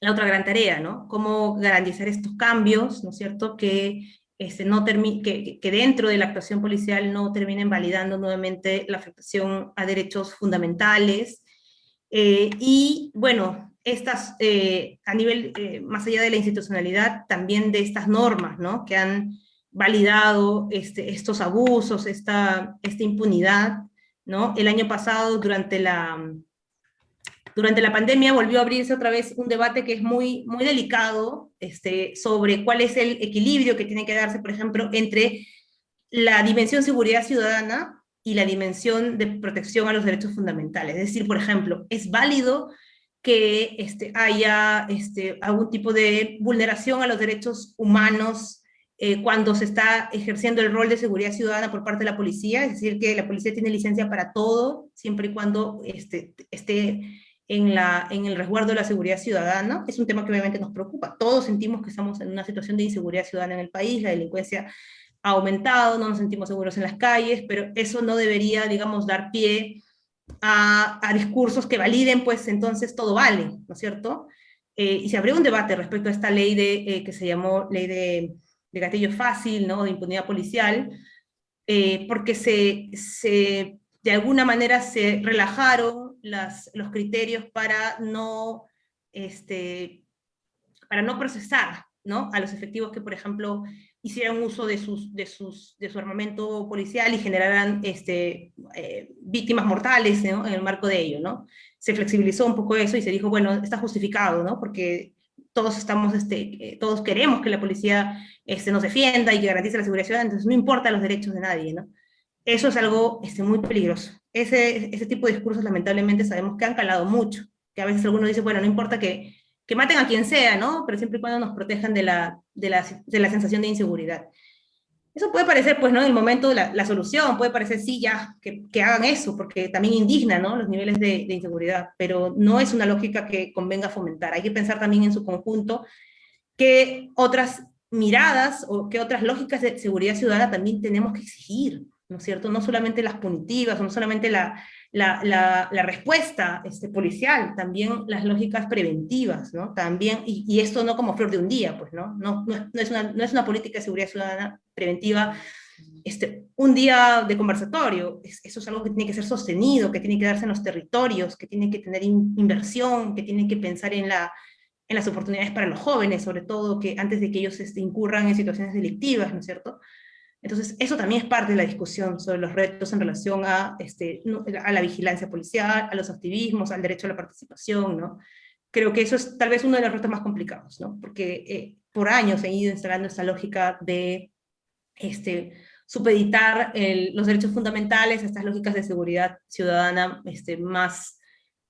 Speaker 8: la otra gran tarea, ¿no? Cómo garantizar estos cambios, ¿no es cierto?, que, este, no que, que dentro de la actuación policial no terminen validando nuevamente la afectación a derechos fundamentales. Eh, y, bueno, estas, eh, a nivel, más allá de la institucionalidad, también de estas normas, ¿no?, que han validado este, estos abusos, esta, esta impunidad, El año pasado, durante la, durante la pandemia, volvió a abrirse otra vez un debate que es muy, muy delicado este, sobre cuál es el equilibrio que tiene que darse, por ejemplo, entre la dimensión seguridad ciudadana y la dimensión de protección a los derechos fundamentales. Es decir, por ejemplo, es válido que este, haya este, algún tipo de vulneración a los derechos humanos eh, cuando se está ejerciendo el rol de seguridad ciudadana por parte de la policía, es decir, que la policía tiene licencia para todo, siempre y cuando este, esté en, la, en el resguardo de la seguridad ciudadana. Es un tema que obviamente nos preocupa. Todos sentimos que estamos en una situación de inseguridad ciudadana en el país, la delincuencia ha aumentado, no nos sentimos seguros en las calles, pero eso no debería, digamos, dar pie a, discursos que validen, pues entonces todo vale, ¿no es cierto? Eh, y se abrió un debate respecto a esta ley de, eh, que se llamó ley de, de, gatillo fácil, ¿no? de impunidad policial, eh, porque se, se, de alguna manera se relajaron las, los criterios para no, este, para no procesar ¿no? a los efectivos que, por ejemplo, hicieran uso de, sus, de, sus, de su armamento policial y generaran este, eh, víctimas mortales en el marco de ello, ¿no? Se flexibilizó un poco eso y se dijo, bueno, está justificado, ¿no? Porque todos estamos, este, eh, todos queremos que la policía este, nos defienda y que garantice la seguridad ciudadana, entonces no importa los derechos de nadie, ¿no? Eso es algo este, muy peligroso. Ese, ese tipo de discursos lamentablemente sabemos que han calado mucho, que a veces alguno dice, bueno, no importa que, que maten a quien sea, ¿no? Pero siempre y cuando nos protejan de la, de la, de la sensación de inseguridad. Eso puede parecer, pues, ¿no? El momento la, la solución, puede parecer, sí, ya, que, hagan eso, porque también indigna, ¿no? Los niveles de, de, inseguridad, pero no es una lógica que convenga fomentar. Hay que pensar también en su conjunto que otras miradas o que otras lógicas de seguridad ciudadana también tenemos que exigir, ¿no es cierto? No solamente las punitivas, no solamente la, la, la, respuesta este, policial, también las lógicas preventivas, ¿no? También, y, esto no como flor de un día, pues, ¿no? No, no, es, una, no es una política de seguridad ciudadana preventiva este, un día de conversatorio, eso es algo que tiene que ser sostenido, que tiene que darse en los territorios, que tiene que tener in, inversión, que tiene que pensar en, la, en las oportunidades para los jóvenes, sobre todo, que antes de que ellos este, incurran en situaciones delictivas, ¿no es cierto? Entonces, eso también es parte de la discusión sobre los retos en relación a, este, a la vigilancia policial, a los activismos, al derecho a la participación, ¿no? Creo que eso es tal vez uno de los retos más complicados, ¿no? Porque eh, por años ha ido instalando esta lógica de este, supeditar el, los derechos fundamentales a estas lógicas de seguridad ciudadana este, más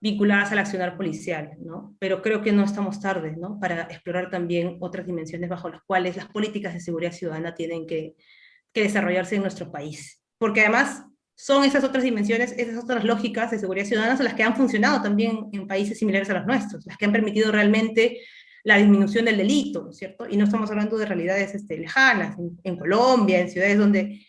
Speaker 8: vinculadas al accionar policial, ¿no? Pero creo que no estamos tarde, ¿no? Para explorar también otras dimensiones bajo las cuales las políticas de seguridad ciudadana tienen que, que desarrollarse en nuestro país. Porque además son esas otras dimensiones, esas otras lógicas de seguridad ciudadana son las que han funcionado también en países similares a los nuestros, las que han permitido realmente la disminución del delito, ¿cierto? Y no estamos hablando de realidades este, lejanas, en, en, Colombia, en ciudades donde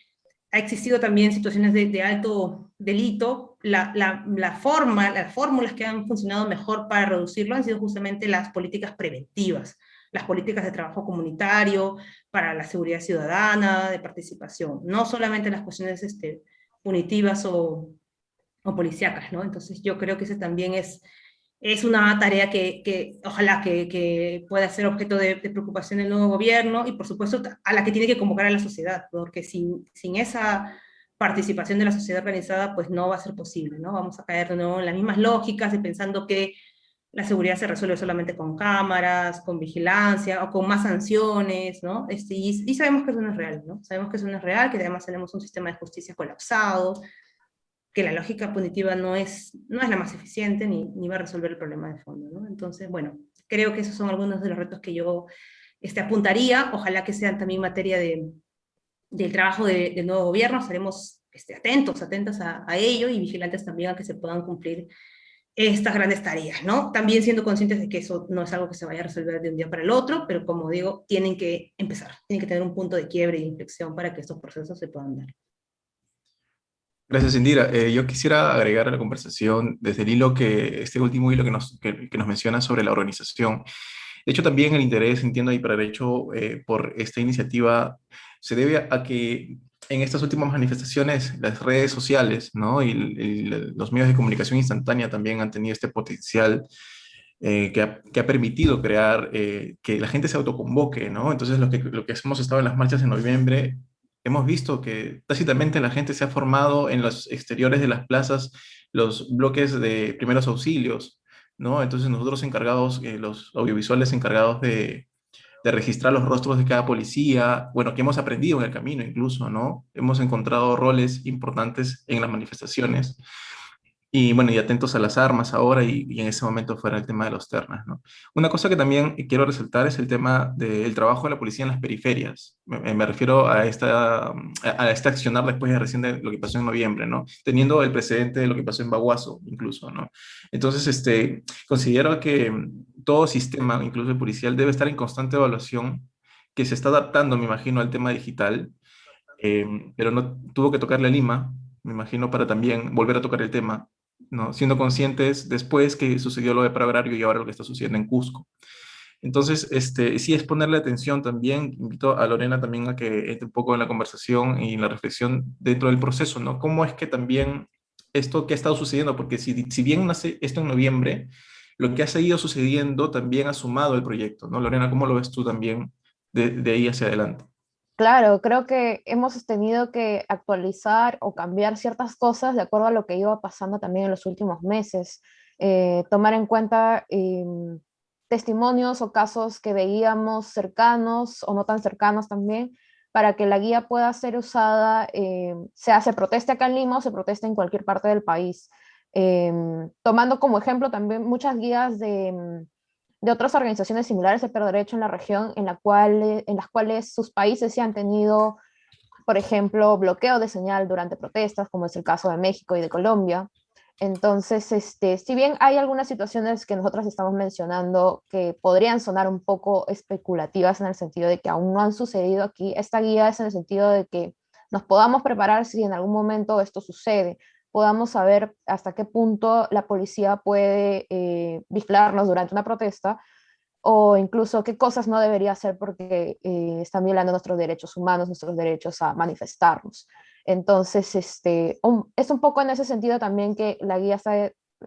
Speaker 8: ha existido también situaciones de, de alto delito, la, la, la, forma, las fórmulas que han funcionado mejor para reducirlo han sido justamente las políticas preventivas, las políticas de trabajo comunitario, para la seguridad ciudadana, de participación, no solamente las cuestiones este, punitivas o, o policíacas, ¿no? Entonces yo creo que ese también es, es una tarea que, que ojalá que, que, pueda ser objeto de, de, preocupación del nuevo gobierno y por supuesto a la que tiene que convocar a la sociedad, porque sin, sin esa participación de la sociedad organizada pues no va a ser posible, ¿no? Vamos a caer de nuevo en las mismas lógicas y pensando que la seguridad se resuelve solamente con cámaras, con vigilancia o con más sanciones, ¿no? Este, y, y, sabemos que eso no es real, ¿no? Sabemos que eso no es real, que además tenemos un sistema de justicia colapsado, que la lógica punitiva no es, no es la más eficiente ni, ni va a resolver el problema de fondo, ¿no? Entonces, bueno, creo que esos son algunos de los retos que yo este, apuntaría, ojalá que sean también materia de, del trabajo de, del nuevo gobierno, estaremos este, atentos, atentas a, a ello y vigilantes también a que se puedan cumplir estas grandes tareas, ¿no? También siendo conscientes de que eso no es algo que se vaya a resolver de un día para el otro, pero como digo, tienen que empezar, tienen que tener un punto de quiebre y inflexión para que estos procesos se puedan dar.
Speaker 7: Gracias, Indira. Eh, yo quisiera agregar a la conversación desde el hilo que, este último hilo que nos, que, que nos menciona sobre la organización. De hecho, también el interés, entiendo, y para el hecho eh, por esta iniciativa se debe a que en estas últimas manifestaciones, las redes sociales ¿no? y, y, los medios de comunicación instantánea también han tenido este potencial eh, que, ha, que, ha, permitido crear eh, que la gente se autoconvoque, ¿no? Entonces, lo que, lo que hemos estado en las marchas en noviembre, hemos visto que tácitamente la gente se ha formado en los exteriores de las plazas los bloques de primeros auxilios, ¿no? Entonces, nosotros encargados, eh, los audiovisuales encargados de, de registrar los rostros de cada policía, bueno, que hemos aprendido en el camino incluso, ¿no? Hemos encontrado roles importantes en las manifestaciones. Y bueno, y atentos a las armas ahora y, y en ese momento fuera el tema de los ternas, ¿no? Una cosa que también quiero resaltar es el tema del trabajo de la policía en las periferias. Me, me refiero a, esta, a este accionar después de recién de lo que pasó en noviembre, ¿no? Teniendo el precedente de lo que pasó en Baguazo, incluso, ¿no? Entonces, este, considero que todo sistema, incluso el policial, debe estar en constante evaluación, que se está adaptando, me imagino, al tema digital, em, pero no tuvo que tocarle a Lima, me imagino, para también volver a tocar el tema, ¿no? siendo conscientes después que sucedió lo de Paragrario y ahora lo que está sucediendo en Cusco. Entonces, este, sí es ponerle atención también, invito a Lorena también a que entre un poco en la conversación y en la reflexión dentro del proceso, ¿no? ¿Cómo es que también esto que ha estado sucediendo, porque si, si bien nace esto en noviembre, lo que ha seguido sucediendo también ha sumado el proyecto, ¿no? Lorena, ¿cómo lo ves tú también de ahí hacia adelante?
Speaker 4: Claro, creo que hemos tenido que actualizar o cambiar ciertas cosas de acuerdo a lo que iba pasando también en los últimos meses. Eh, tomar en cuenta em, testimonios o casos que veíamos cercanos o no tan cercanos también, para que la guía pueda ser usada, sea se proteste acá en Lima o se proteste en cualquier parte del país. Em, tomando como ejemplo también muchas guías de, de, otras organizaciones similares de perder derecho en la región, en, la cual, en las cuales sus países sí han tenido, por ejemplo, bloqueo de señal durante protestas, como es el caso de México y de Colombia. Entonces, este, si bien hay algunas situaciones que nosotros estamos mencionando que podrían sonar un poco especulativas en el sentido de que aún no han sucedido aquí, esta guía es en el sentido de que nos podamos preparar si en algún momento esto sucede, podamos saber hasta qué punto la policía puede eh, vigilarnos durante una protesta o incluso qué cosas no debería hacer porque eh, están violando nuestros derechos humanos, nuestros derechos a manifestarnos. Entonces, este, es un poco en ese sentido también que la guía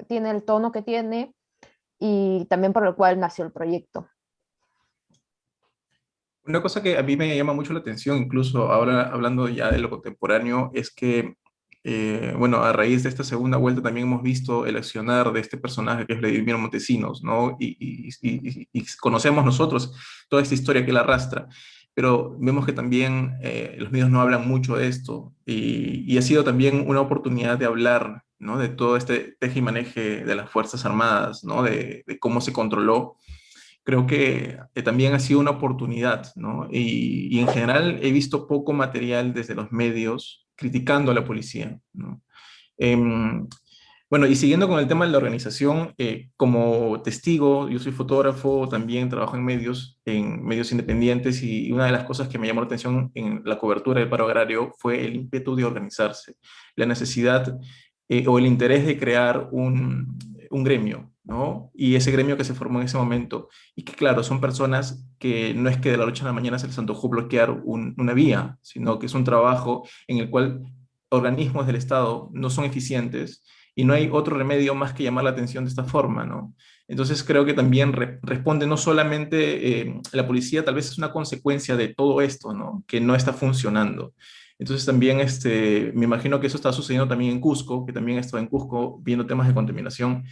Speaker 4: tiene el tono que tiene y también por lo cual nació el proyecto.
Speaker 7: Una cosa que a mí me llama mucho la atención, incluso ahora hablando ya de lo contemporáneo, es que, eh, bueno, a raíz de esta segunda vuelta también hemos visto el accionar de este personaje que es Vladimir Montesinos, ¿no? Y, conocemos nosotros toda esta historia que él arrastra pero vemos que también eh, los medios no hablan mucho de esto y, ha sido también una oportunidad de hablar ¿no? de todo este teje y maneje de las Fuerzas Armadas, ¿no? de, cómo se controló. Creo que eh, también ha sido una oportunidad, ¿no? Y, en general he visto poco material desde los medios criticando a la policía. Em, bueno, y siguiendo con el tema de la organización, eh, como testigo, yo soy fotógrafo, también trabajo en medios, en medios independientes, y una de las cosas que me llamó la atención en la cobertura del paro agrario fue el ímpetu de organizarse, la necesidad eh, o el interés de crear un, un gremio, Y ese gremio que se formó en ese momento, y que claro, son personas que no es que de la noche a la mañana se les antojó bloquear una vía, sino que es un trabajo en el cual organismos del Estado no son eficientes, y no hay otro remedio más que llamar la atención de esta forma, ¿no? Entonces creo que también responde no solamente eh, la policía, tal vez es una consecuencia de todo esto, ¿no? Que no está funcionando. Entonces también este, me imagino que eso está sucediendo también en Cusco, que también estoy en Cusco viendo temas de contaminación.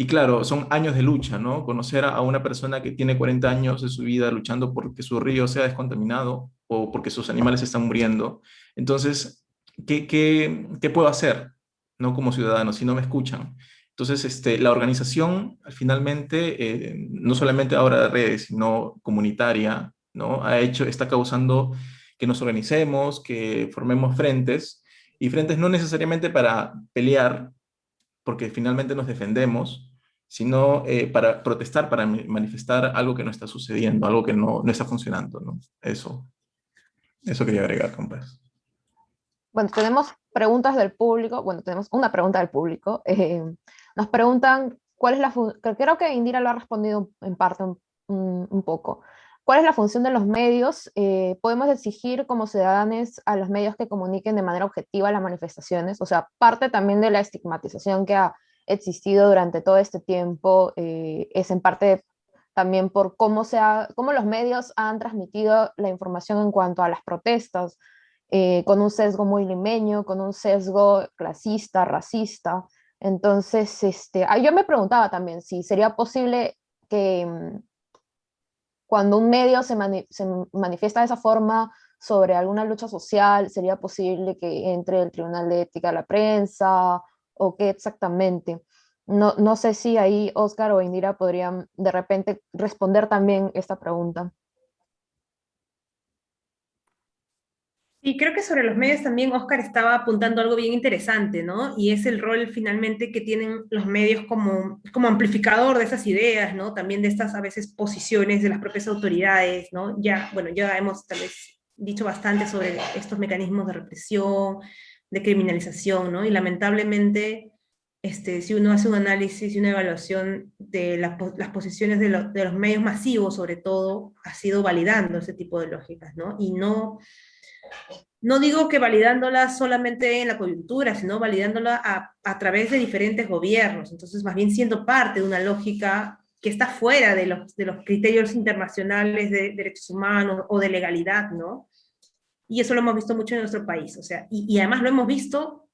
Speaker 7: Y claro, son años de lucha, ¿no? Conocer a una persona que tiene 40 años de su vida luchando porque su río sea descontaminado o porque sus animales están muriendo. Entonces, ¿qué, qué, qué puedo hacer? no como ciudadanos, si no me escuchan. Entonces, este, la organización, finalmente, eh, no solamente ahora de redes, sino comunitaria, ¿no? Ha hecho, está causando que nos organicemos, que formemos frentes, y frentes no necesariamente para pelear, porque finalmente nos defendemos, sino eh, para protestar, para manifestar algo que no está sucediendo, algo que no, no está funcionando, ¿no? Eso, eso quería agregar, compas.
Speaker 4: Bueno, tenemos preguntas del público, bueno, tenemos una pregunta del público. Eh, nos preguntan cuál es la función, creo que Indira lo ha respondido en parte un, poco. ¿Cuál es la función de los medios? Eh, ¿Podemos exigir como ciudadanos a los medios que comuniquen de manera objetiva las manifestaciones? O sea, parte también de la estigmatización que ha existido durante todo este tiempo eh, es en parte también por cómo, se ha, cómo los medios han transmitido la información en cuanto a las protestas, eh, con un sesgo muy limeño, con un sesgo clasista, racista. Entonces, este, ah, yo me preguntaba también si sería posible que mm, cuando un medio se, se, manifiesta de esa forma sobre alguna lucha social, sería posible que entre el Tribunal de Ética de la Prensa o qué exactamente. No, no sé si ahí Oscar o Indira podrían de repente responder también esta pregunta.
Speaker 8: Y creo que sobre los medios también Oscar estaba apuntando algo bien interesante, ¿no? Y es el rol finalmente que tienen los medios como, como amplificador de esas ideas, ¿no? También de estas a veces posiciones de las propias autoridades, ¿no? Ya, bueno, ya hemos tal vez dicho bastante sobre estos mecanismos de represión, de criminalización, ¿no? Y lamentablemente, este, si uno hace un análisis y una evaluación de las posiciones de, los medios masivos, sobre todo, ha sido validando ese tipo de lógicas, ¿no? Y no, no digo que validándola solamente en la coyuntura, sino validándola a, a, través de diferentes gobiernos, entonces más bien siendo parte de una lógica que está fuera de los, de los criterios internacionales de derechos humanos o de legalidad, ¿no? Y eso lo hemos visto mucho en nuestro país, o sea, y, y además lo hemos visto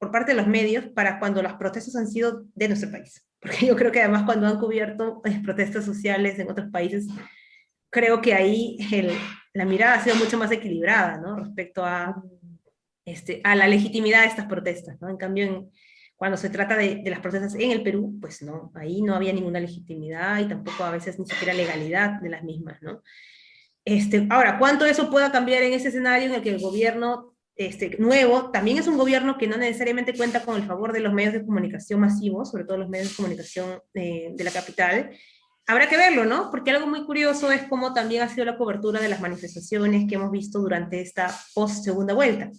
Speaker 8: por parte de los medios para cuando las protestas han sido de nuestro país. Porque yo creo que además cuando han cubierto eh, protestas sociales en otros países, creo que ahí el, la mirada ha sido mucho más equilibrada, ¿no? Respecto a, este, a la legitimidad de estas protestas, ¿no? En cambio, en, cuando se trata de, de, las protestas en el Perú, pues no, ahí no había ninguna legitimidad y tampoco a veces ni siquiera legalidad de las mismas, ¿no? Este, ahora, ¿cuánto eso pueda cambiar en ese escenario en el que el gobierno este, nuevo también es un gobierno que no necesariamente cuenta con el favor de los medios de comunicación masivos, sobre todo los medios de comunicación eh, de la capital, habrá que verlo, ¿no? Porque algo muy curioso es cómo también ha sido la cobertura de las manifestaciones que hemos visto durante esta post-segunda vuelta.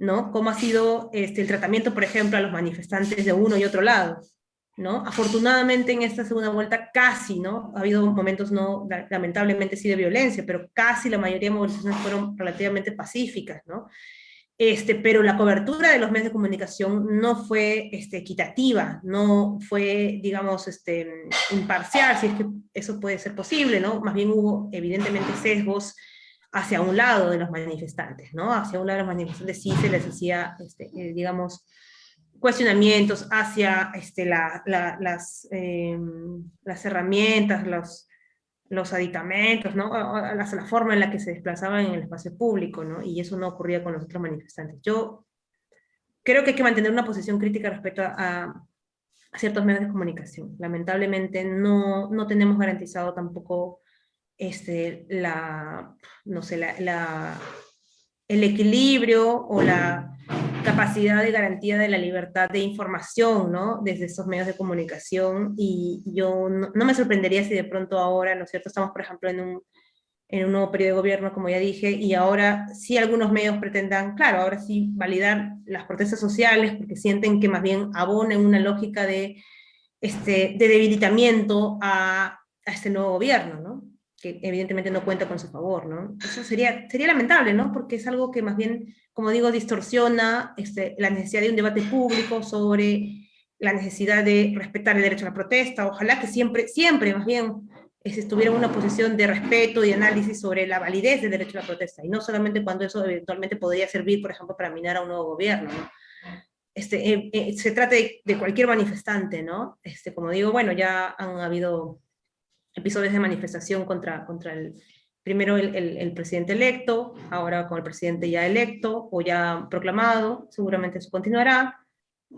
Speaker 8: ¿no? Cómo ha sido este, el tratamiento, por ejemplo, a los manifestantes de uno y otro lado, ¿no? Afortunadamente en esta segunda vuelta casi, ¿no? Ha habido momentos, no, lamentablemente sí de violencia, pero casi la mayoría de movilizaciones fueron relativamente pacíficas, ¿no? Este, pero la cobertura de los medios de comunicación no fue este, equitativa, no fue, digamos, este, imparcial, si es que eso puede ser posible, ¿no? Más bien hubo evidentemente sesgos hacia un lado de los manifestantes, ¿no? Hacia un lado de los manifestantes sí se les hacía, este, eh, digamos, cuestionamientos hacia este, la, las, herramientas, los, aditamentos. La, forma en la que se desplazaban en el espacio público, ¿no? Y eso no ocurría con los otros manifestantes. Yo creo que hay que mantener una posición crítica respecto a, ciertos medios de comunicación. Lamentablemente no, no tenemos garantizado tampoco este, la, no sé, el equilibrio o la capacidad de garantía de la libertad de información, ¿no? Desde esos medios de comunicación, y yo no, me sorprendería si de pronto ahora, ¿no es cierto?, estamos, por ejemplo, en un, en un nuevo periodo de gobierno, como ya dije, y ahora sí algunos medios pretendan, claro, ahora sí validar las protestas sociales, porque sienten que más bien abonen una lógica de, este, de debilitamiento a, a este nuevo gobierno, ¿no? Que evidentemente no cuenta con su favor, ¿no? Eso sería, sería lamentable, ¿no? Porque es algo que más bien, como digo, distorsiona este, la necesidad de un debate público sobre la necesidad de respetar el derecho a la protesta, ojalá que siempre, siempre más bien estuviera en una posición de respeto y análisis sobre la validez del derecho a la protesta, y no solamente cuando eso eventualmente podría servir, por ejemplo, para minar a un nuevo gobierno, ¿no? Este, eh, eh, se trata de, de, cualquier manifestante, ¿no? Este, como digo, bueno, ya han habido episodios de manifestación contra, contra el, primero el, el, el, presidente electo, ahora con el presidente ya electo o ya proclamado, seguramente eso continuará.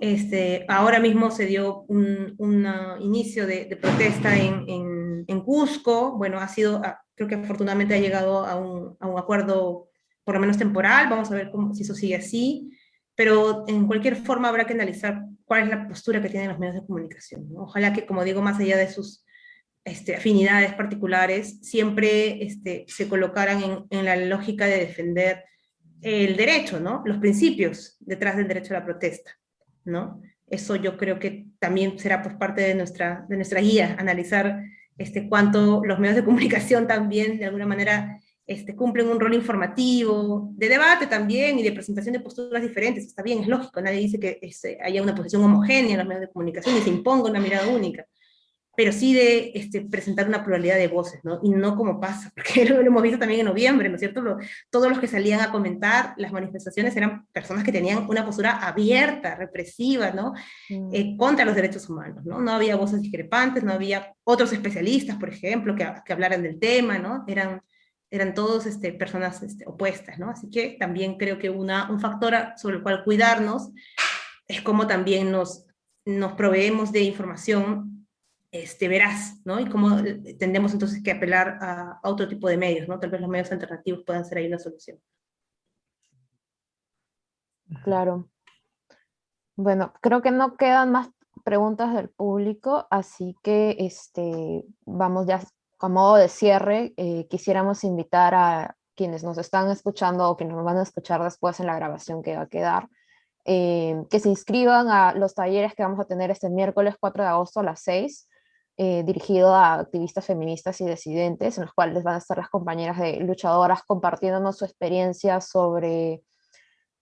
Speaker 8: Este, ahora mismo se dio un, un inicio de, de protesta en, en, en, Cusco, bueno, ha sido, ah, creo que afortunadamente ha llegado a un, a un acuerdo por lo menos temporal, vamos a ver cómo, si eso sigue así, pero en cualquier forma habrá que analizar cuál es la postura que tienen los medios de comunicación. ¿no? Ojalá que, como digo, más allá de sus este, afinidades particulares, siempre este, se colocaran en, la lógica de defender el derecho, ¿no? los principios detrás del derecho a la protesta. ¿no? Eso yo creo que también será por parte de nuestra, de nuestra guía, analizar este, cuánto los medios de comunicación también de alguna manera este, cumplen un rol informativo, de debate también y de presentación de posturas diferentes, está bien, es lógico, nadie dice que este, haya una posición homogénea en los medios de comunicación y se imponga una mirada única, pero sí de este, presentar una pluralidad de voces, ¿no? Y no como pasa, [laughs] porque lo, hemos visto también en noviembre, ¿no es cierto? Lo, todos los que salían a comentar las manifestaciones eran personas que tenían una postura abierta, represiva, ¿no? Mm. Eh, contra los derechos humanos, ¿no? No había voces discrepantes, no había otros especialistas, por ejemplo, que, que hablaran del tema, ¿no? Eran, eran todos este, personas este, opuestas, ¿no? Así que también creo que una, un factor sobre el cual cuidarnos es cómo también nos, nos proveemos de información este, veraz, ¿no? Y cómo eh, tendemos entonces que apelar a, otro tipo de medios, ¿no? Tal vez los medios alternativos puedan ser ahí una solución.
Speaker 4: Claro. Bueno, creo que no quedan más preguntas del público, así que este, vamos ya a modo de cierre, eh, quisiéramos invitar a quienes nos están escuchando o quienes nos van a escuchar después en la grabación que va a quedar, eh, que se inscriban a los talleres que vamos a tener este miércoles 4 de agosto a las 6, eh, dirigido a activistas feministas y disidentes, en los cuales van a estar las compañeras de luchadoras compartiéndonos su experiencia sobre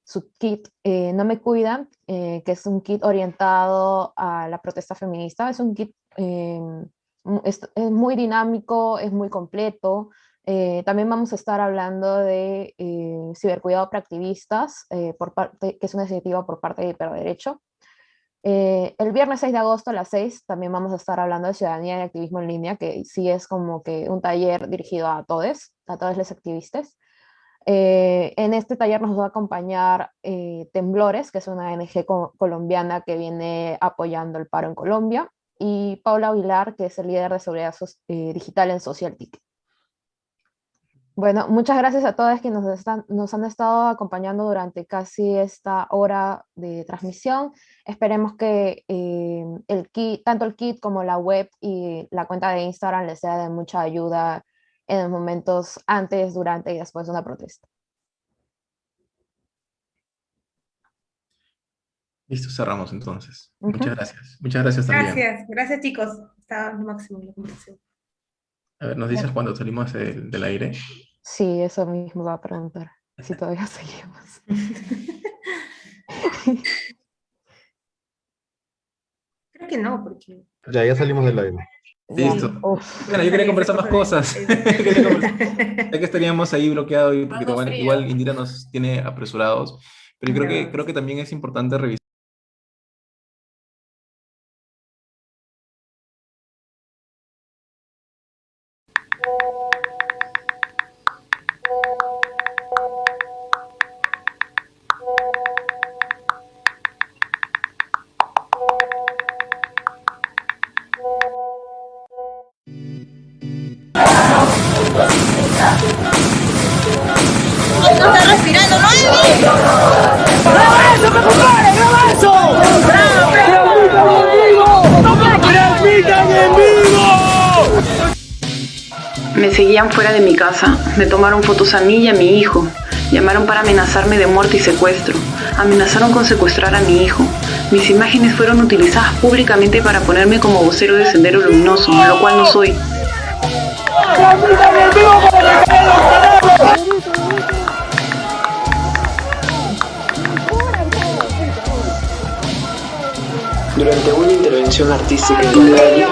Speaker 4: su kit No Me Cuidan, que es un kit orientado a la protesta feminista. Es un kit es, muy dinámico, es muy completo. Eh, también vamos a estar hablando de eh, cibercuidado para activistas, eh, que es una iniciativa por parte de Hiperderecho. El viernes 6 de agosto a las 6 también vamos a estar hablando de ciudadanía y activismo en línea, que sí es como que un taller dirigido a todos, a todos los activistas. en este taller nos va a acompañar Temblores, que es una ONG colombiana que viene apoyando el paro en Colombia y Paula Aguilar, que es el líder de seguridad eh, digital en Social Ticket. Bueno, muchas gracias a todos que nos, están, nos han estado acompañando durante casi esta hora de transmisión. Esperemos que eh, el kit, tanto el kit como la web y la cuenta de Instagram les sea de mucha ayuda en los momentos antes, durante y después de una protesta.
Speaker 7: Listo, cerramos entonces. Muchas gracias. Muchas gracias también.
Speaker 8: Gracias, gracias chicos. Está lo máximo la conversación.
Speaker 7: A ver, ¿nos dices cuándo salimos del, del, aire?
Speaker 4: Sí, eso mismo va a preguntar. Si todavía [laughs] seguimos. [laughs]
Speaker 8: Creo que no, porque...
Speaker 9: Ya, ya salimos del aire.
Speaker 7: Listo. Bueno, yo quería conversar más cosas. [laughs] ya que estaríamos ahí bloqueados y porque igual Indira nos tiene apresurados. Pero yo creo que, creo que también es importante revisar
Speaker 1: fuera de mi casa, me tomaron fotos a mí y a mi hijo, llamaron para amenazarme de muerte y secuestro, amenazaron con secuestrar a mi hijo. Mis imágenes fueron utilizadas públicamente para ponerme como vocero de Sendero Luminoso, lo cual no soy.
Speaker 2: Durante una intervención artística en la calle,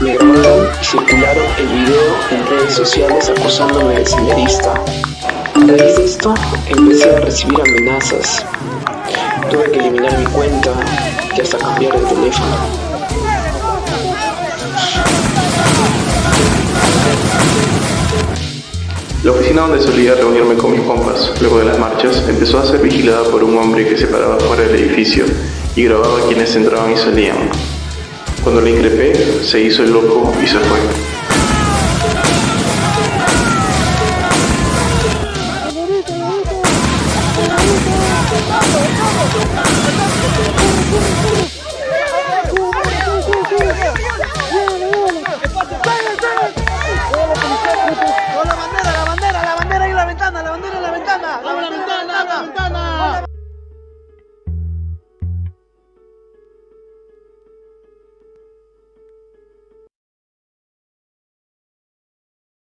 Speaker 2: me grabaron y circularon el video en redes sociales acusándome de senderista. A raíz de esto, empecé a recibir amenazas. Tuve que eliminar mi cuenta y hasta cambiar de teléfono.
Speaker 10: La oficina donde solía reunirme con mis compas luego de las marchas empezó a ser vigilada por un hombre que se paraba fuera del edificio y grababa quienes entraban y salían. Cuando le increpé, se hizo el loco y se fue.